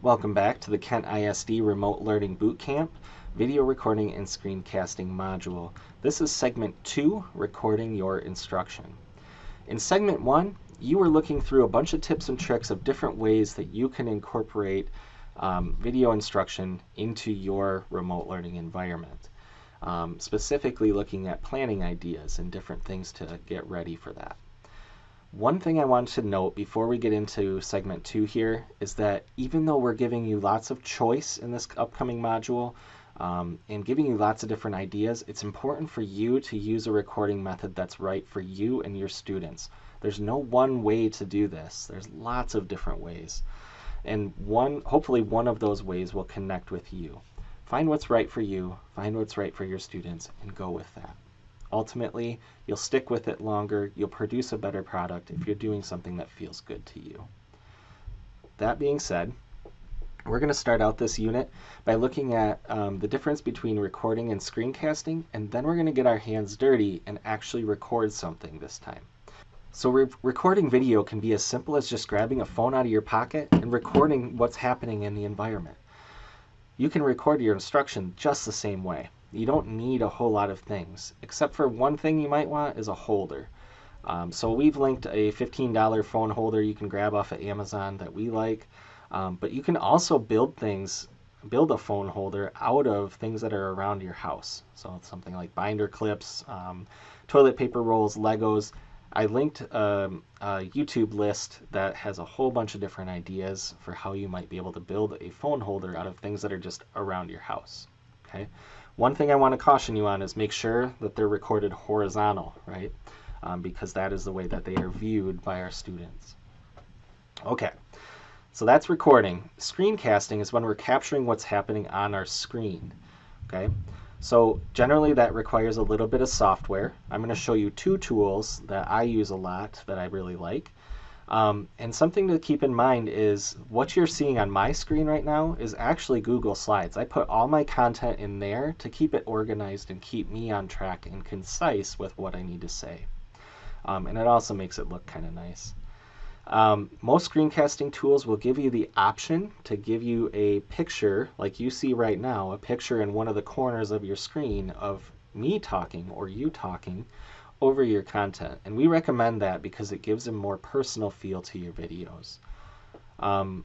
Welcome back to the Kent ISD Remote Learning Bootcamp Video Recording and Screencasting module. This is segment two, recording your instruction. In segment one, you were looking through a bunch of tips and tricks of different ways that you can incorporate um, video instruction into your remote learning environment. Um, specifically looking at planning ideas and different things to get ready for that. One thing I wanted to note before we get into segment two here is that even though we're giving you lots of choice in this upcoming module um, and giving you lots of different ideas, it's important for you to use a recording method that's right for you and your students. There's no one way to do this. There's lots of different ways. And one, hopefully one of those ways will connect with you. Find what's right for you, find what's right for your students, and go with that. Ultimately, you'll stick with it longer, you'll produce a better product if you're doing something that feels good to you. That being said, we're going to start out this unit by looking at um, the difference between recording and screencasting, and then we're going to get our hands dirty and actually record something this time. So re recording video can be as simple as just grabbing a phone out of your pocket and recording what's happening in the environment. You can record your instruction just the same way. You don't need a whole lot of things, except for one thing you might want is a holder. Um, so we've linked a $15 phone holder you can grab off of Amazon that we like, um, but you can also build things, build a phone holder out of things that are around your house. So something like binder clips, um, toilet paper rolls, Legos. I linked um, a YouTube list that has a whole bunch of different ideas for how you might be able to build a phone holder out of things that are just around your house. Okay. One thing I want to caution you on is make sure that they're recorded horizontal, right? Um, because that is the way that they are viewed by our students. Okay, so that's recording. Screencasting is when we're capturing what's happening on our screen, okay? So generally that requires a little bit of software. I'm going to show you two tools that I use a lot that I really like. Um, and something to keep in mind is what you're seeing on my screen right now is actually Google Slides. I put all my content in there to keep it organized and keep me on track and concise with what I need to say. Um, and it also makes it look kind of nice. Um, most screencasting tools will give you the option to give you a picture, like you see right now, a picture in one of the corners of your screen of me talking or you talking over your content. And we recommend that because it gives a more personal feel to your videos. Um,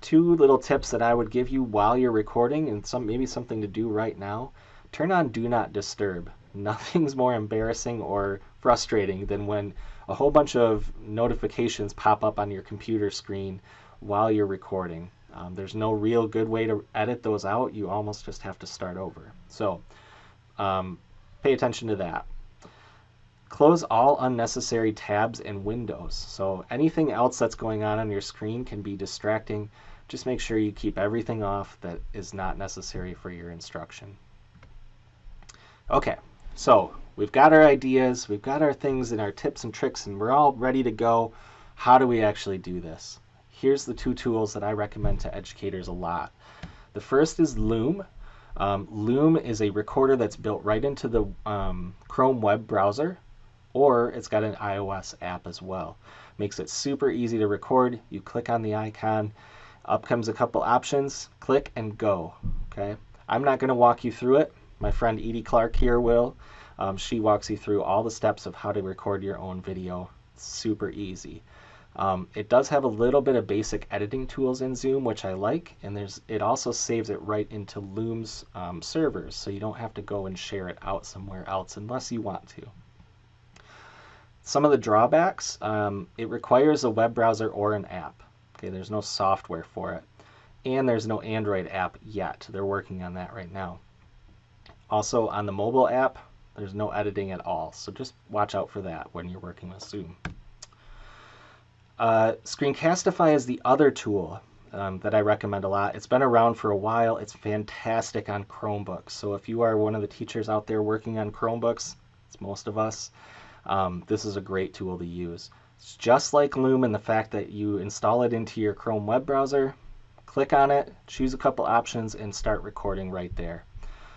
two little tips that I would give you while you're recording and some maybe something to do right now. Turn on Do Not Disturb. Nothing's more embarrassing or frustrating than when a whole bunch of notifications pop up on your computer screen while you're recording. Um, there's no real good way to edit those out. You almost just have to start over. So um, pay attention to that. Close all unnecessary tabs and windows. So anything else that's going on on your screen can be distracting. Just make sure you keep everything off that is not necessary for your instruction. Okay, so we've got our ideas, we've got our things and our tips and tricks, and we're all ready to go. How do we actually do this? Here's the two tools that I recommend to educators a lot. The first is Loom. Um, Loom is a recorder that's built right into the um, Chrome web browser or it's got an iOS app as well. Makes it super easy to record. You click on the icon, up comes a couple options, click and go. Okay, I'm not going to walk you through it. My friend Edie Clark here will. Um, she walks you through all the steps of how to record your own video. super easy. Um, it does have a little bit of basic editing tools in Zoom, which I like, and there's it also saves it right into Loom's um, servers, so you don't have to go and share it out somewhere else unless you want to. Some of the drawbacks, um, it requires a web browser or an app. Okay, there's no software for it. And there's no Android app yet. They're working on that right now. Also, on the mobile app, there's no editing at all. So just watch out for that when you're working with Zoom. Uh, Screencastify is the other tool um, that I recommend a lot. It's been around for a while. It's fantastic on Chromebooks. So if you are one of the teachers out there working on Chromebooks, it's most of us, um, this is a great tool to use. It's just like Loom in the fact that you install it into your Chrome web browser, click on it, choose a couple options, and start recording right there.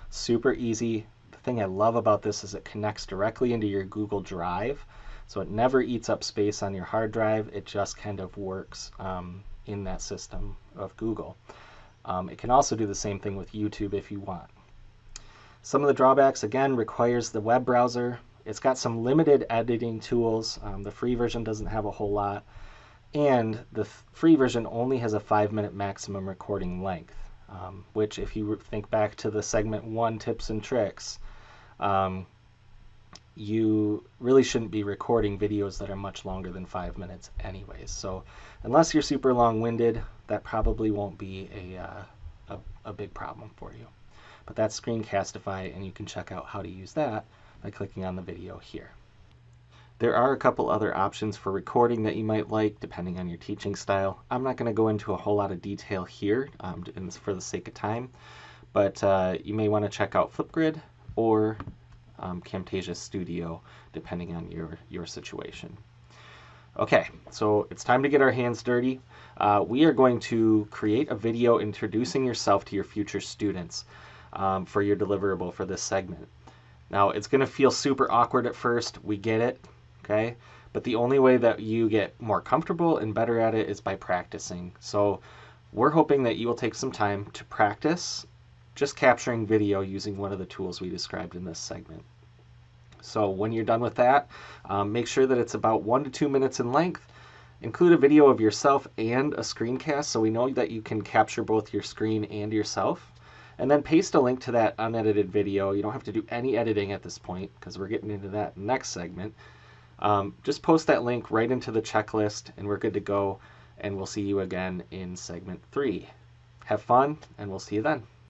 Super easy. The thing I love about this is it connects directly into your Google Drive, so it never eats up space on your hard drive. It just kind of works um, in that system of Google. Um, it can also do the same thing with YouTube if you want. Some of the drawbacks, again, requires the web browser. It's got some limited editing tools. Um, the free version doesn't have a whole lot. And the free version only has a five minute maximum recording length, um, which if you think back to the segment one tips and tricks, um, you really shouldn't be recording videos that are much longer than five minutes anyways. So unless you're super long-winded, that probably won't be a, uh, a, a, big problem for you. But that's Screencastify, and you can check out how to use that by clicking on the video here. There are a couple other options for recording that you might like depending on your teaching style. I'm not going to go into a whole lot of detail here um, for the sake of time, but uh, you may want to check out Flipgrid or um, Camtasia Studio, depending on your, your situation. Okay, so it's time to get our hands dirty. Uh, we are going to create a video introducing yourself to your future students um, for your deliverable for this segment. Now, it's going to feel super awkward at first. We get it, okay? But the only way that you get more comfortable and better at it is by practicing. So we're hoping that you will take some time to practice just capturing video using one of the tools we described in this segment. So when you're done with that, um, make sure that it's about one to two minutes in length. Include a video of yourself and a screencast so we know that you can capture both your screen and yourself. And then paste a link to that unedited video. You don't have to do any editing at this point because we're getting into that next segment. Um, just post that link right into the checklist and we're good to go. And we'll see you again in segment three. Have fun and we'll see you then.